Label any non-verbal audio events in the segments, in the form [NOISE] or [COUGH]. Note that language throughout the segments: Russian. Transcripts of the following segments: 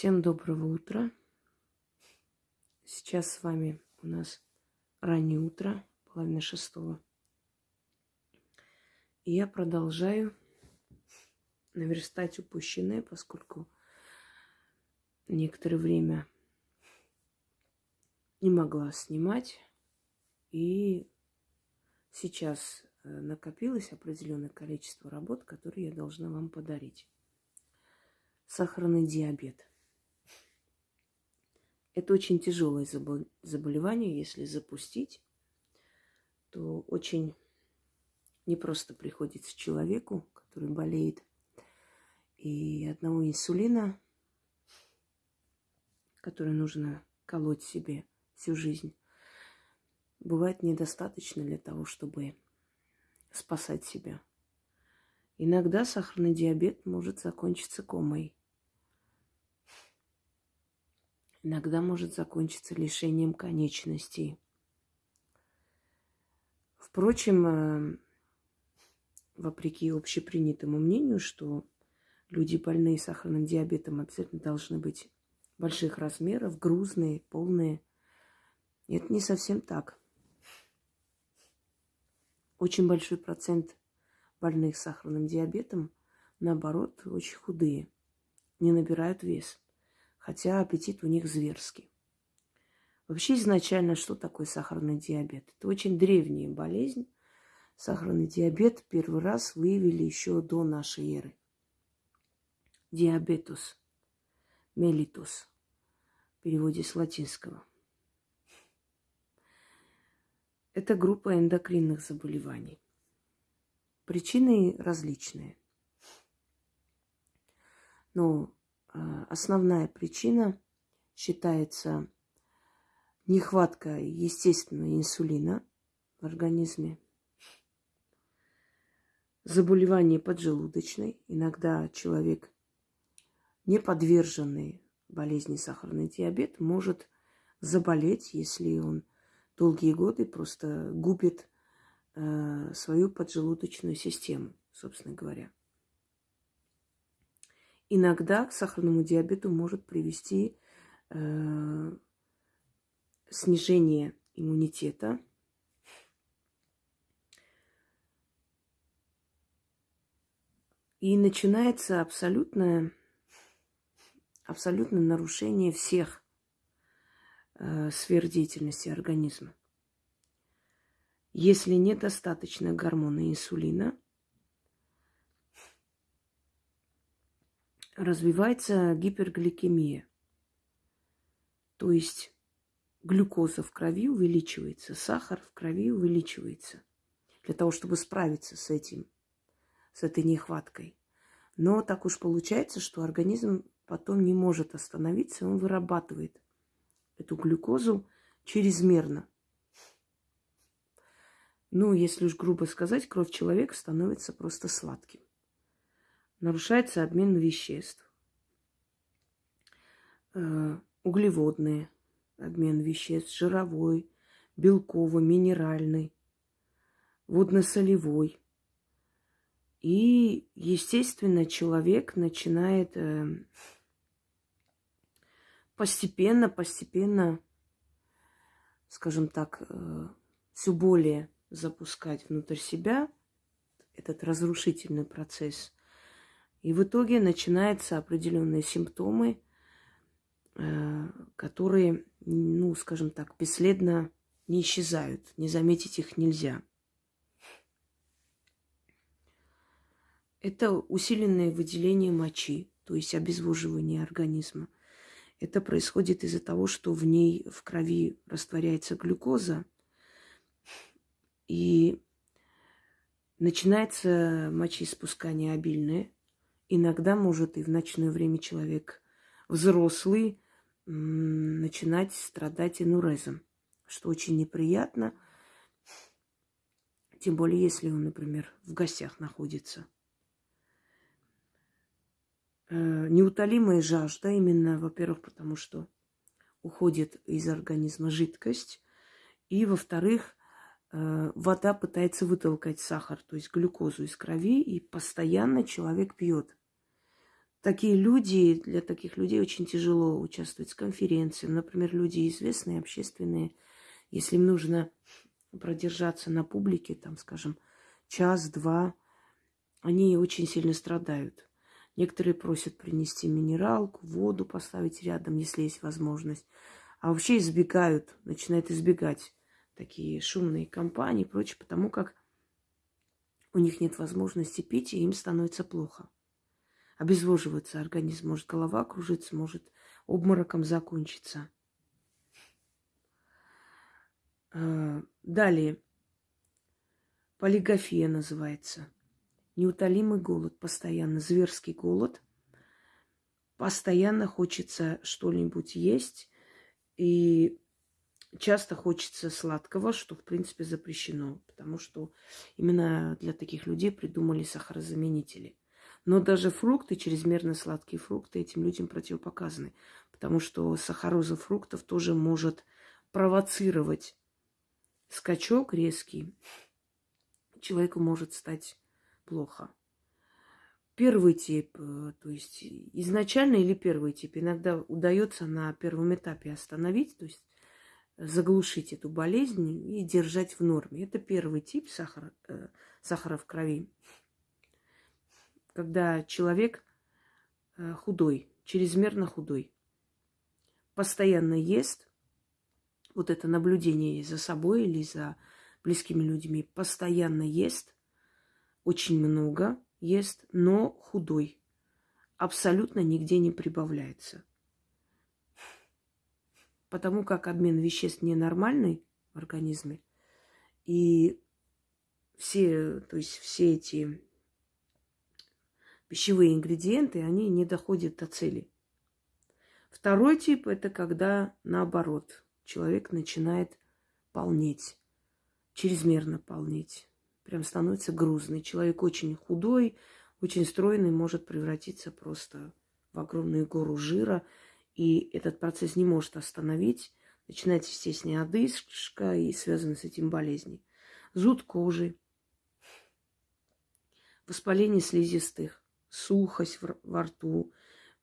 Всем доброго утра. Сейчас с вами у нас раннее утро, половина шестого. И я продолжаю наверстать упущенное, поскольку некоторое время не могла снимать. И сейчас э, накопилось определенное количество работ, которые я должна вам подарить. Сахарный диабет. Это очень тяжелое заболевание, если запустить, то очень непросто приходится человеку, который болеет. И одного инсулина, который нужно колоть себе всю жизнь, бывает недостаточно для того, чтобы спасать себя. Иногда сахарный диабет может закончиться комой. Иногда может закончиться лишением конечностей. Впрочем, э, вопреки общепринятому мнению, что люди, больные сахарным диабетом, обязательно должны быть больших размеров, грузные, полные. Это не совсем так. Очень большой процент больных сахарным диабетом, наоборот, очень худые, не набирают вес, хотя аппетит у них зверский. Вообще изначально что такое сахарный диабет? Это очень древняя болезнь. Сахарный диабет первый раз выявили еще до нашей эры. Диабетус, мелитус, в переводе с латинского. Это группа эндокринных заболеваний. Причины различные. Но основная причина считается нехватка естественного инсулина в организме, заболевание поджелудочной. Иногда человек, не подверженный болезни сахарный диабет, может заболеть, если он долгие годы просто губит э, свою поджелудочную систему, собственно говоря. Иногда к сахарному диабету может привести э, снижение иммунитета. И начинается абсолютное, абсолютное нарушение всех э, сфер деятельности организма. Если недостаточно гормона инсулина, развивается гипергликемия. То есть глюкоза в крови увеличивается, сахар в крови увеличивается для того, чтобы справиться с этим, с этой нехваткой. Но так уж получается, что организм потом не может остановиться, он вырабатывает эту глюкозу чрезмерно. Ну, если уж грубо сказать, кровь человека становится просто сладким. Нарушается обмен веществ. Э, углеводные обмен веществ, жировой, белковый, минеральный, водно-солевой. И, естественно, человек начинает э, постепенно, постепенно, скажем так, э, все более запускать внутрь себя этот разрушительный процесс. И в итоге начинаются определенные симптомы, э, которые, ну, скажем так, бесследно не исчезают. Не заметить их нельзя. Это усиленное выделение мочи, то есть обезвоживание организма. Это происходит из-за того, что в ней, в крови растворяется глюкоза, и начинается мочеиспускание обильное. Иногда может и в ночное время человек взрослый начинать страдать инурезом, что очень неприятно, тем более если он, например, в гостях находится. Э, неутолимая жажда, именно, во-первых, потому что уходит из организма жидкость, и, во-вторых, Э, вода пытается вытолкать сахар, то есть глюкозу из крови, и постоянно человек пьет. Такие люди, для таких людей очень тяжело участвовать в конференциях. Например, люди известные, общественные, если им нужно продержаться на публике, там, скажем, час-два, они очень сильно страдают. Некоторые просят принести минералку, воду поставить рядом, если есть возможность. А вообще избегают, начинают избегать такие шумные компании и прочее, потому как у них нет возможности пить, и им становится плохо. Обезвоживается организм, может голова кружится, может обмороком закончиться. А, далее. Полигофия называется. Неутолимый голод, постоянно зверский голод. Постоянно хочется что-нибудь есть. И часто хочется сладкого, что, в принципе, запрещено. Потому что именно для таких людей придумали сахарозаменители. Но даже фрукты, чрезмерно сладкие фрукты, этим людям противопоказаны. Потому что сахароза фруктов тоже может провоцировать скачок резкий. Человеку может стать плохо. Первый тип, э, то есть изначально или первый тип, иногда удается на первом этапе остановить, то есть заглушить эту болезнь и держать в норме. Это первый тип сахара, э, сахара в крови когда человек э, худой, чрезмерно худой, постоянно ест, вот это наблюдение за собой или за близкими людьми, постоянно ест, очень много ест, но худой, абсолютно нигде не прибавляется. Потому как обмен веществ ненормальный в организме, и все, то есть все эти пищевые ингредиенты, они не доходят до цели. Второй тип – это когда, наоборот, человек начинает полнеть, чрезмерно полнеть. Прям становится грузный. Человек очень худой, очень стройный, может превратиться просто в огромную гору жира. И этот процесс не может остановить. Начинается, естественно, одышка и связаны с этим болезни. Зуд кожи, воспаление слизистых, сухость во рту,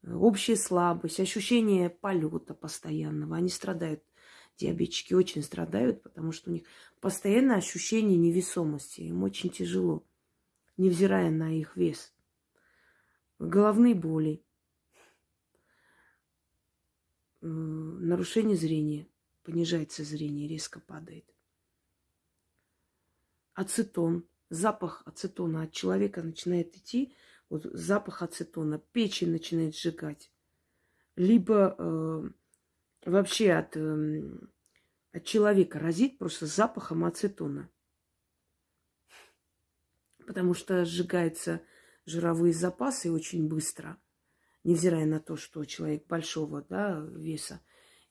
э, общая слабость, ощущение полета постоянного. Они страдают, диабетчики очень страдают, потому что у них постоянное ощущение невесомости. Им очень тяжело, невзирая на их вес. Головные боли, э, нарушение зрения, понижается зрение, резко падает. Ацетон, запах ацетона от человека начинает идти – вот запах ацетона, печень начинает сжигать. Либо э, вообще от, э, от человека разит просто запахом ацетона. Потому что сжигаются жировые запасы очень быстро, невзирая на то, что человек большого да, веса.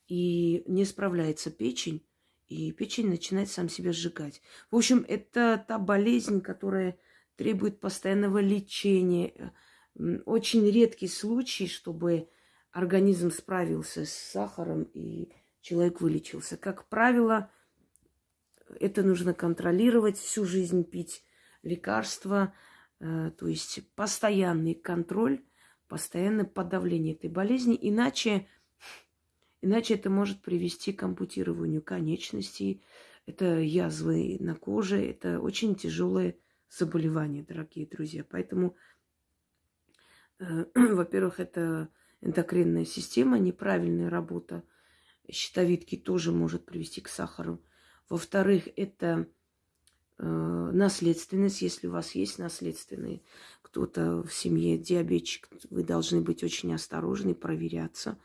И не справляется печень, и печень начинает сам себя сжигать. В общем, это та болезнь, которая требует постоянного лечения. Очень редкий случай, чтобы организм справился с сахаром и человек вылечился. Как правило, это нужно контролировать, всю жизнь пить лекарства, э, то есть постоянный контроль, постоянное подавление этой болезни, иначе, иначе это может привести к ампутированию конечностей, это язвы на коже, это очень тяжелое заболевания, дорогие друзья. Поэтому, э, [CLEARS THROAT] во-первых, это эндокринная система, неправильная работа щитовидки тоже может привести к сахару. Во-вторых, это э, наследственность, если у вас есть наследственные, кто-то в семье диабетчик, вы должны быть очень осторожны, проверяться.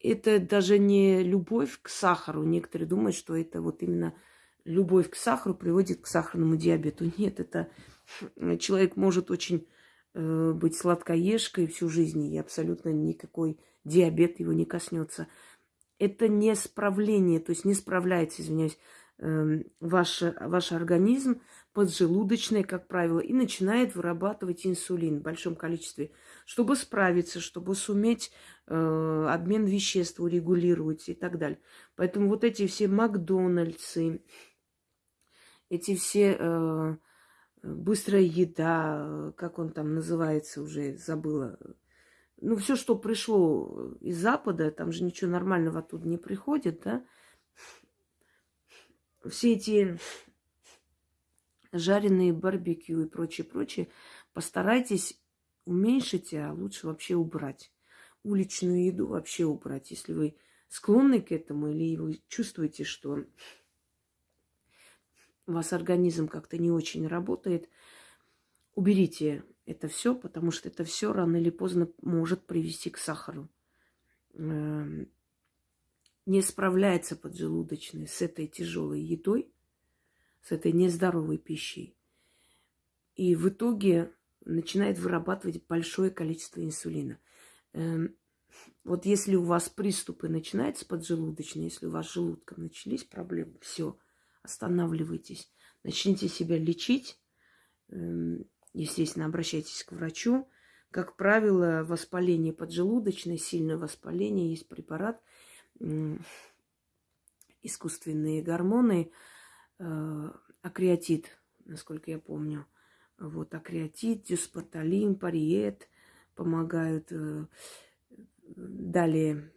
Это даже не любовь к сахару. Некоторые думают, что это вот именно любовь к сахару приводит к сахарному диабету. Нет, это человек может очень э, быть сладкоежкой всю жизнь, и абсолютно никакой диабет его не коснется. Это не справление, то есть не справляется, извиняюсь, э, ваш, ваш организм поджелудочный, как правило, и начинает вырабатывать инсулин в большом количестве, чтобы справиться, чтобы суметь э, обмен веществ урегулировать и так далее. Поэтому вот эти все Макдональдсы, эти все э, быстрая еда, как он там называется, уже забыла, ну, все, что пришло из Запада, там же ничего нормального оттуда не приходит, да, все эти жареные барбекю и прочее, прочее, постарайтесь уменьшить, а лучше вообще убрать. Уличную еду вообще убрать, если вы склонны к этому или вы чувствуете, что у вас организм как-то не очень работает, уберите это все, потому что это все рано или поздно может привести к сахару. Эм, не справляется поджелудочный с этой тяжелой едой, с этой нездоровой пищей. И в итоге начинает вырабатывать большое количество инсулина. Эм, вот если у вас приступы начинаются поджелудочные, если у вас с желудком начались проблемы, все, останавливайтесь, начните себя лечить, эм, естественно, обращайтесь к врачу. Как правило, воспаление поджелудочное, сильное воспаление, есть препарат, искусственные гормоны, э, акреатит, насколько я помню. Вот, акреатит, дюспоталин, париет помогают. Э, далее,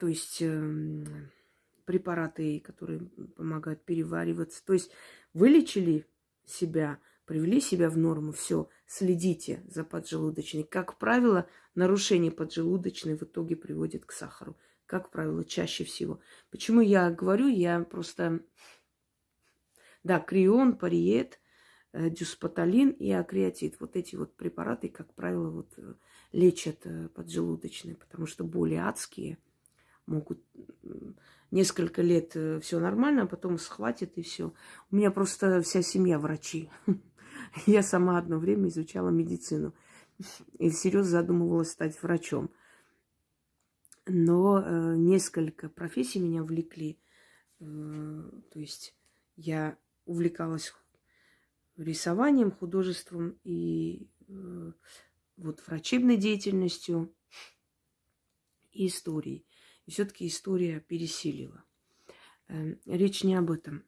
то есть эм, препараты, которые помогают перевариваться. То есть вылечили себя, привели себя в норму, все, следите за поджелудочной. Как правило, нарушение поджелудочной в итоге приводит к сахару. Как правило, чаще всего. Почему я говорю, я просто... Да, крион, париет, э, дюспоталин и акреатит. Вот эти вот препараты, как правило, вот э, лечат э, поджелудочные, потому что боли адские могут несколько лет э, все нормально, а потом схватит и все. У меня просто вся семья врачи. [LAUGHS] Я сама одно время изучала медицину и всерьез задумывалась стать врачом. Но э, несколько профессий меня влекли. Э, то есть я увлекалась рисованием, художеством и э, вот врачебной деятельностью и историей. Все-таки история пересилила. Эм, речь не об этом.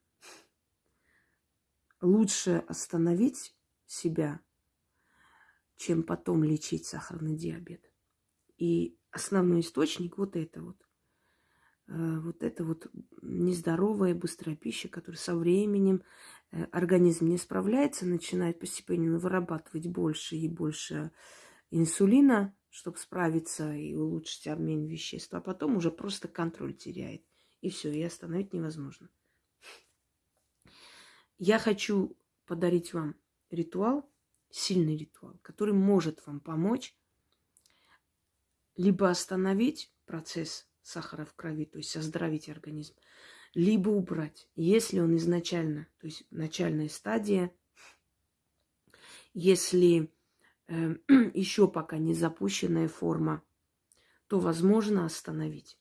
Лучше остановить себя, чем потом лечить сахарный диабет. И основной источник вот это вот. Э, вот это вот нездоровая, быстрая пища, которая со временем э, организм не справляется, начинает постепенно вырабатывать больше и больше инсулина, чтобы справиться и улучшить обмен веществ, а потом уже просто контроль теряет. И все, и остановить невозможно. Я хочу подарить вам ритуал, сильный ритуал, который может вам помочь либо остановить процесс сахара в крови, то есть оздоровить организм, либо убрать, если он изначально, то есть начальная стадия, если [CLEARS THROAT] еще пока не запущенная форма, то возможно остановить.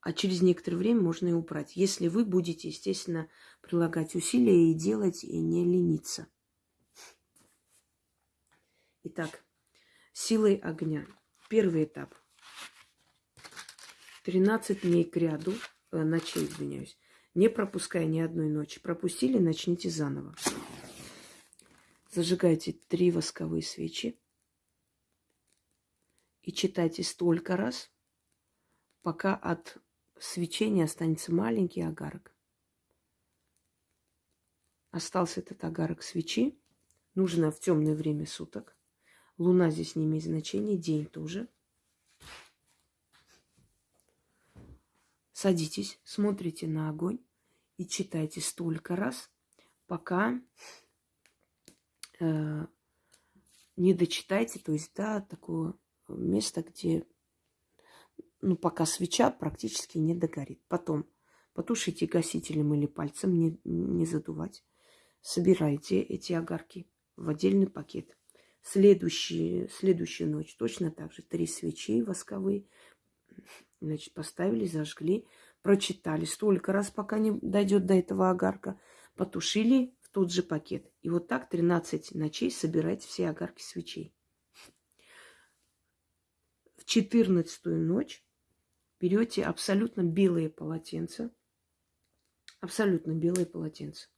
А через некоторое время можно и убрать, если вы будете, естественно, прилагать усилия и делать, и не лениться. Итак, силой огня. Первый этап. 13 дней к ряду, э, ночей, извиняюсь, не пропуская ни одной ночи. Пропустили, начните заново. Зажигайте три восковые свечи и читайте столько раз, пока от свечения останется маленький агарок. Остался этот агарок свечи. Нужно в темное время суток. Луна здесь не имеет значения, день тоже. Садитесь, смотрите на огонь и читайте столько раз, пока э, не дочитайте, то есть, да, такое место, где, ну, пока свеча практически не догорит. Потом потушите гасителем или пальцем, не, не задувать. Собирайте эти огарки в отдельный пакет. Следующий, следующую ночь точно так же. Три свечи восковые. Значит, поставили, зажгли, прочитали столько раз, пока не дойдет до этого огарка. Потушили, тот же пакет. И вот так 13 ночей собирать все огарки свечей. В 14 ночь берете абсолютно белые полотенца, абсолютно белые полотенца,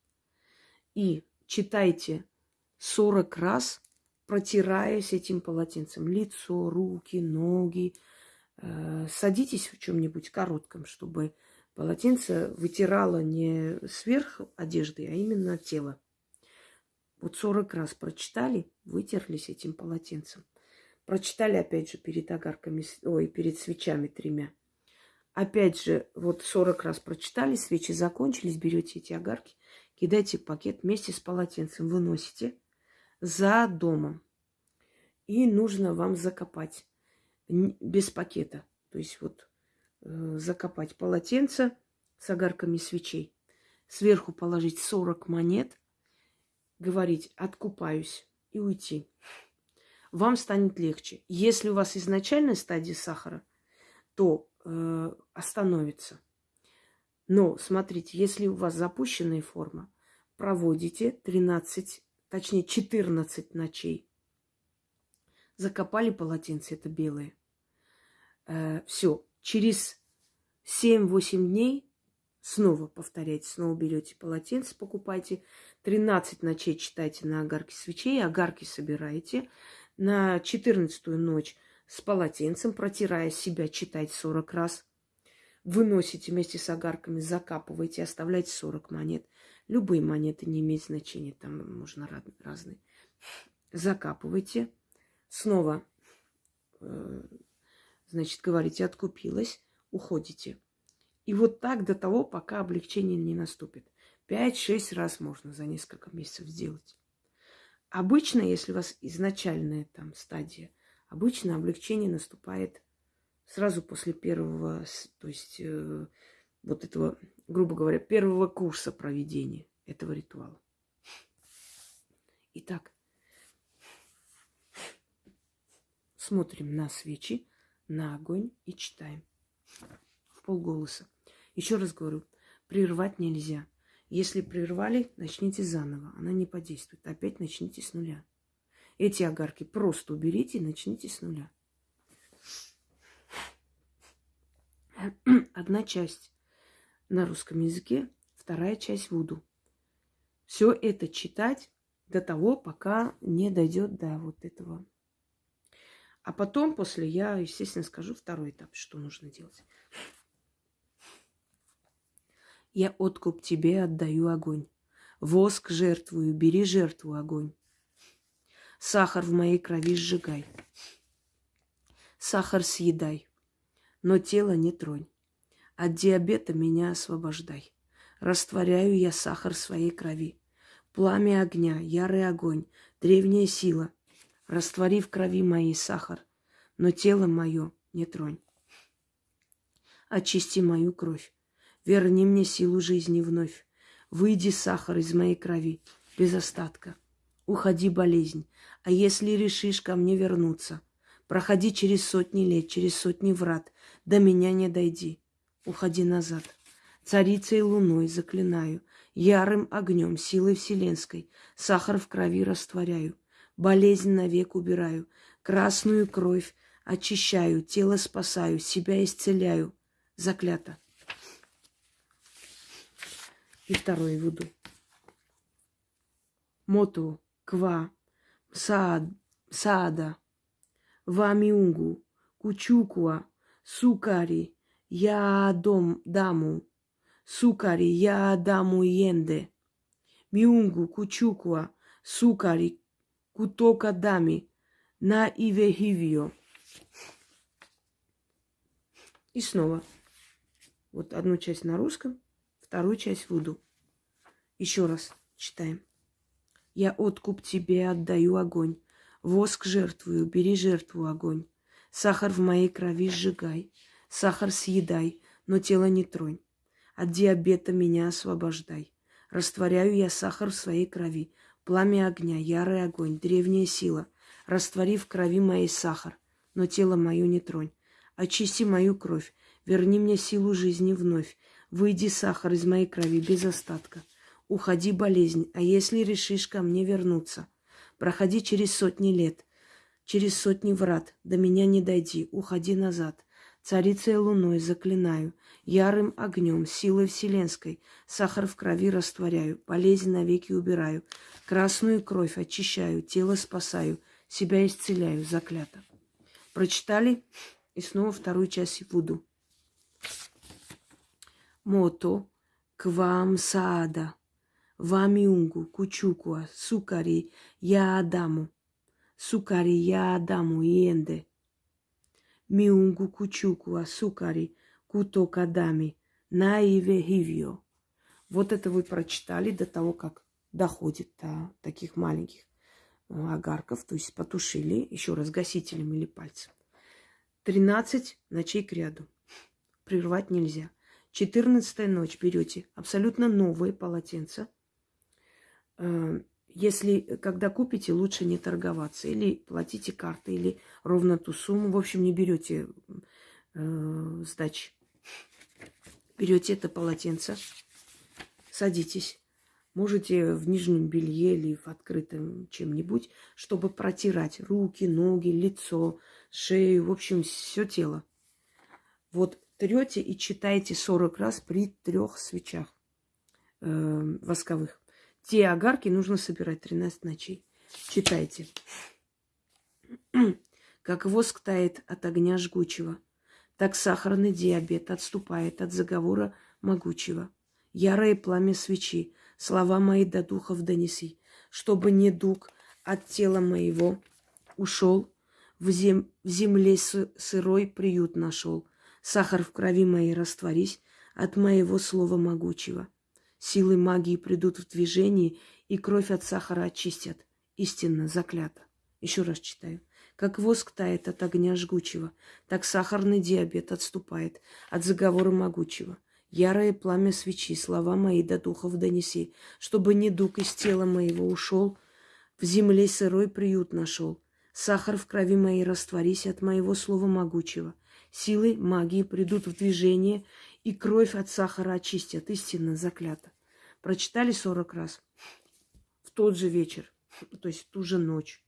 и читайте 40 раз протираясь этим полотенцем. Лицо, руки, ноги. Э, садитесь в чем-нибудь коротком, чтобы полотенце вытирало не сверх одежды, а именно тело. Вот 40 раз прочитали, вытерлись этим полотенцем. Прочитали опять же перед огарками, ой, перед свечами тремя. Опять же, вот 40 раз прочитали, свечи закончились, берете эти огарки, кидайте в пакет вместе с полотенцем, выносите за домом. И нужно вам закопать без пакета. То есть вот закопать полотенце с огарками свечей. Сверху положить 40 монет, говорить «откупаюсь» и уйти. Вам станет легче. Если у вас изначальная стадия сахара, то э, остановится. Но смотрите, если у вас запущенная форма, проводите 13 точнее 14 ночей. Закопали полотенце, это белое. Э, все, через 7-8 дней снова повторяйте, снова берете полотенце, покупайте. 13 ночей читайте на огарке свечей, огарки собираете. На 14 ночь с полотенцем, протирая себя, читайте 40 раз. Выносите вместе с огарками, закапываете, оставляйте 40 монет. Любые монеты не имеют значения, там можно разные. Закапывайте. Снова, э, значит, говорите, откупилась, уходите. И вот так до того, пока облегчение не наступит. Пять-шесть раз можно за несколько месяцев сделать. Обычно, если у вас изначальная там стадия, обычно облегчение наступает сразу после первого, то есть э, вот этого, грубо говоря, первого курса проведения этого ритуала. Итак, смотрим на свечи, на огонь и читаем в полголоса. Еще раз говорю, прервать нельзя. Если прервали, начните заново. Она не подействует. Опять начните с нуля. Эти огарки просто уберите и начните с нуля. [CLEARS THROAT] Одна часть на русском языке, вторая часть вуду. Все это читать до того, пока не дойдет до вот этого. А потом, после, я, естественно, скажу второй этап, что нужно делать. Я откуп тебе отдаю огонь. Воск жертвую, бери жертву огонь. Сахар в моей крови сжигай. Сахар съедай, но тело не тронь. От диабета меня освобождай. Растворяю я сахар своей крови. Пламя огня, ярый огонь, древняя сила. Раствори в крови моей сахар, но тело мое не тронь. Очисти мою кровь, верни мне силу жизни вновь. Выйди сахар из моей крови, без остатка. Уходи, болезнь, а если решишь ко мне вернуться, проходи через сотни лет, через сотни врат, до меня не дойди уходи назад. Царицей луной заклинаю, ярым огнем, силой вселенской, сахар в крови растворяю, болезнь навек убираю, красную кровь очищаю, тело спасаю, себя исцеляю. Заклято. И второе вуду. Моту, ква, саад, саада, вамиунгу, кучукуа, сукари, я дом даму, сукари, я даму йенде. Миунгу, кучукуа, сукари, кутока дами, на ивехивио. И снова. Вот одну часть на русском, вторую часть в. Еще раз читаем. Я откуп тебе отдаю огонь. Воск жертвую, бери жертву огонь. Сахар в моей крови сжигай. Сахар съедай, но тело не тронь. От диабета меня освобождай. Растворяю я сахар в своей крови. Пламя огня, ярый огонь, древняя сила. Раствори в крови моей сахар, но тело мое не тронь. Очисти мою кровь, верни мне силу жизни вновь. Выйди сахар из моей крови без остатка. Уходи, болезнь, а если решишь ко мне вернуться, проходи через сотни лет, через сотни врат, до меня не дойди, уходи назад. Царицей луной заклинаю, ярым огнем, силой вселенской, сахар в крови растворяю, болезнь навеки убираю, красную кровь очищаю, тело спасаю, себя исцеляю, заклято. Прочитали? И снова вторую часть Вуду. Мото. Квам саада, вамиунгу, кучукуа, сукари, я адаму, сукари, я адаму, иенде – miungu кучуку асукари куто кадами наиве хивио. Вот это вы прочитали до того, как доходит до таких маленьких э, огарков, то есть потушили еще раз гасителем или пальцем. 13 ночей к ряду. Прервать нельзя. 14 ночь берете абсолютно новые полотенца, э, если, э, когда купите, лучше не торговаться. Или платите картой, или ровно ту сумму. В общем, не берете э, сдачи. Берете это полотенце, садитесь. Можете в нижнем белье или в открытом чем-нибудь, чтобы протирать руки, ноги, лицо, шею, в общем, все тело. Вот трете и читаете 40 раз при трех свечах э, восковых. Те огарки нужно собирать 13 ночей. Читайте. [CLEARS THROAT] Как воск тает от огня жгучего, так сахарный диабет отступает от заговора могучего. Ярое пламя свечи, слова мои до духов донеси, чтобы не дух от тела моего ушел, в, зем... в земле сырой приют нашел. Сахар в крови моей растворись от моего слова могучего. Силы магии придут в движение, и кровь от сахара очистят. Истинно заклято. Еще раз читаю. Как воск тает от огня жгучего, так сахарный диабет отступает от заговора могучего. Ярое пламя свечи, слова мои до духов донеси, чтобы не дух из тела моего ушел, в земле сырой приют нашел. Сахар в крови моей растворись от моего слова могучего. Силы магии придут в движение, и кровь от сахара очистят. Истинно заклято. Прочитали 40 раз в тот же вечер, [LAUGHS] то есть ту же ночь.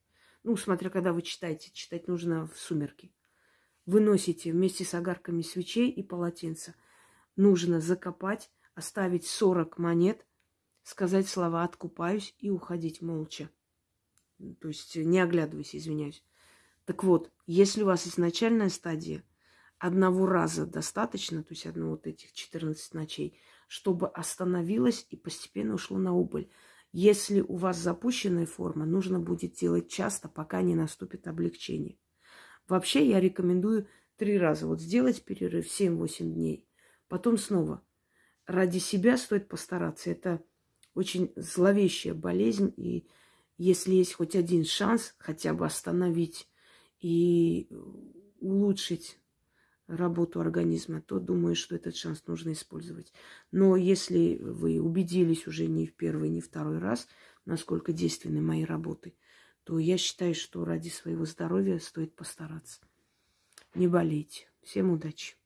Ну, смотря когда вы читаете, читать нужно в сумерки. Выносите вместе с огарками свечей и полотенца. Нужно закопать, оставить 40 монет, сказать слова «откупаюсь» и уходить молча. То есть не оглядываясь, извиняюсь. Так вот, если у вас изначальная стадия, одного раза достаточно, то есть одного вот этих 14 ночей – чтобы остановилось и постепенно ушло на убыль. Если у вас запущенная форма, нужно будет делать часто, пока не наступит облегчение. Вообще я рекомендую три раза вот сделать перерыв 7-8 дней, потом снова. Ради себя стоит постараться. Это очень зловещая болезнь, и если есть хоть один шанс хотя бы остановить и улучшить работу организма, то думаю, что этот шанс нужно использовать. Но если вы убедились уже не в первый, не второй раз, насколько действенны мои работы, то я считаю, что ради своего здоровья стоит постараться. Не болейте. Всем удачи!